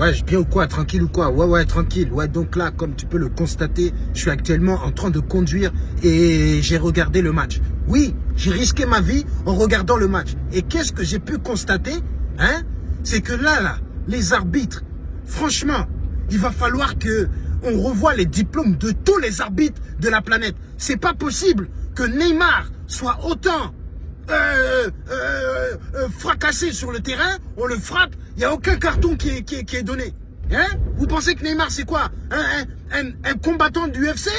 Ouais, bien ou quoi? Tranquille ou quoi? Ouais, ouais, tranquille. Ouais, donc là, comme tu peux le constater, je suis actuellement en train de conduire et j'ai regardé le match. Oui, j'ai risqué ma vie en regardant le match. Et qu'est-ce que j'ai pu constater Hein? C'est que là, là, les arbitres, franchement, il va falloir que on revoie les diplômes de tous les arbitres de la planète. C'est pas possible que Neymar soit autant euh, euh, euh, fracassé sur le terrain, on le frappe, a aucun carton qui est, donné. Hein? Vous pensez que Neymar c'est quoi? Un, un, un, combattant du UFC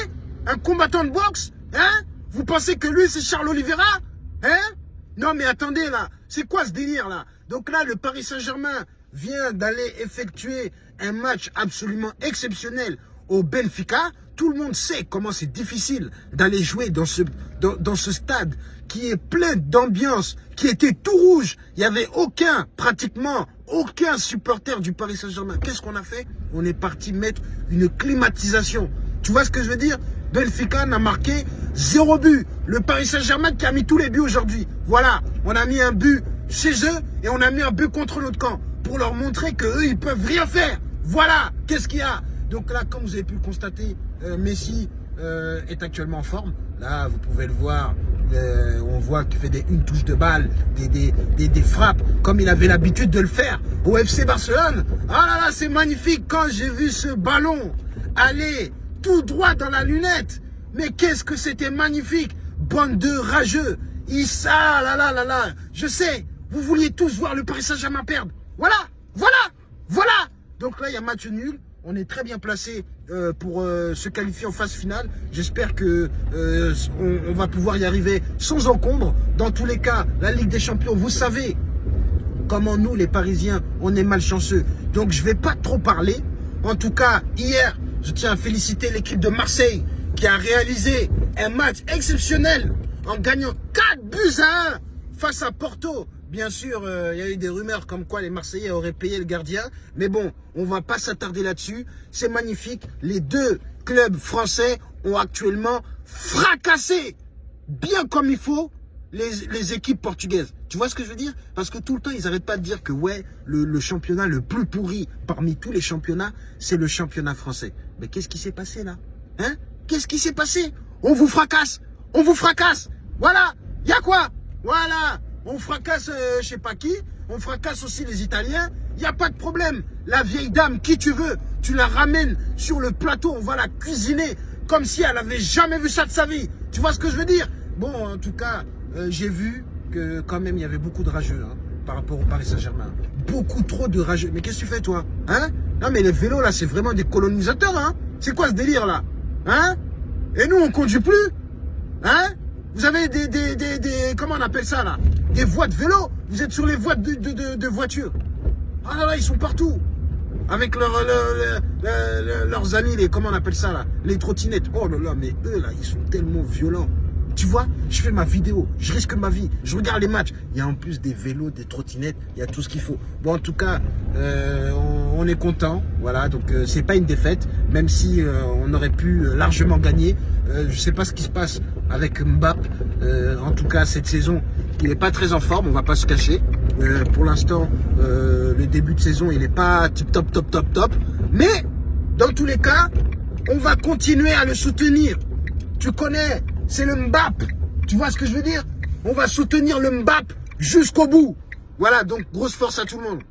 Un combattant de boxe? Hein? Vous pensez que lui c'est Charles Oliveira? Hein? Non mais attendez là, c'est quoi ce délire là? Donc là le Paris Saint-Germain vient d'aller effectuer un match absolument exceptionnel au Benfica. Tout le monde sait comment c'est difficile d'aller jouer dans ce, stade qui est plein d'ambiance, qui était tout rouge. Il n'y avait aucun, pratiquement, aucun supporter du Paris Saint-Germain. Qu'est-ce qu'on a fait? On est parti mettre une climatisation. Tu vois ce que je veux dire? Benfica n'a marqué zéro but. Le Paris Saint-Germain qui a mis tous les buts aujourd'hui. Voilà, on a mis un but chez eux et on a mis un but contre notre camp pour leur montrer qu'eux, ils peuvent rien faire. Voilà, qu'est-ce qu'il y a? Donc là, comme vous avez pu le constater, euh, Messi euh, est actuellement en forme. Là, vous pouvez le voir, euh, on voit qu'il fait des, une touche de balle, des, frappes, comme il avait l'habitude de le faire au FC Barcelone. Ah là là, c'est magnifique quand j'ai vu ce ballon aller tout droit dans la lunette. Mais qu'est-ce que c'était magnifique Bande de rageux. Issa, là là là là. Je sais, vous vouliez tous voir le Paris Saint-Germain perdre. Voilà, voilà, voilà. Donc là, il y a match nul. On est très bien placé euh, pour euh, se qualifier en phase finale. J'espère que euh, on, va pouvoir y arriver sans encombre. Dans tous les cas, la Ligue des Champions, vous savez comment nous, les Parisiens, on est malchanceux. Donc je vais pas trop parler. En tout cas, hier, je tiens à féliciter l'équipe de Marseille qui a réalisé un match exceptionnel en gagnant 4 buts à 1 face à Porto. Bien sûr, euh, il y a eu des rumeurs comme quoi les Marseillais auraient payé le gardien. Mais bon, on va pas s'attarder là-dessus. C'est magnifique. Les deux clubs français ont actuellement fracassé, bien comme il faut, les, équipes portugaises. Tu vois ce que je veux dire? Parce que tout le temps, ils n'arrêtent pas de dire que ouais, le, championnat le plus pourri parmi tous les championnats, c'est le championnat français. Mais qu'est-ce qui s'est passé là? Hein? Qu'est-ce qui s'est passé? On vous fracasse On vous fracasse Voilà Il y quoi? Voilà on fracasse euh, je sais pas qui, on fracasse aussi les Italiens, il n'y a pas de problème. La vieille dame, qui tu veux, tu la ramènes sur le plateau, on va la cuisiner comme si elle avait jamais vu ça de sa vie. Tu vois ce que je veux dire? Bon, en tout cas, euh, j'ai vu que quand même il y avait beaucoup de rageux hein, par rapport au Paris Saint-Germain. Beaucoup trop de rageux. Mais qu'est-ce que tu fais toi? Hein? Non mais les vélos là, c'est vraiment des colonisateurs, hein. C'est quoi ce délire là? Hein? Et nous, on conduit plus? Avez des, des, des. Comment on appelle ça là? Des voies de vélo? Vous êtes sur les voies de, de, voitures. Ah là là, ils sont partout. Avec leur, leurs amis, les, comment on appelle ça là? Les trottinettes. Oh là là, mais eux là, ils sont tellement violents. Tu vois, je fais ma vidéo, je risque ma vie, je regarde les matchs. Il y a en plus des vélos, des trottinettes, il y a tout ce qu'il faut. Bon, en tout cas, euh, on, est content. Voilà, donc euh, c'est pas une défaite, même si euh, on aurait pu largement gagner. Euh, je sais pas ce qui se passe avec Mbappé. Euh, en tout cas, cette saison, il n'est pas très en forme, on va pas se cacher. Euh, pour l'instant, le début de saison, il n'est pas tip top, top, top, top. Mais, dans tous les cas, on va continuer à le soutenir. Tu connais, c'est le Mbappé. Tu vois ce que je veux dire? On va soutenir le Mbappé jusqu'au bout. Voilà, donc grosse force à tout le monde.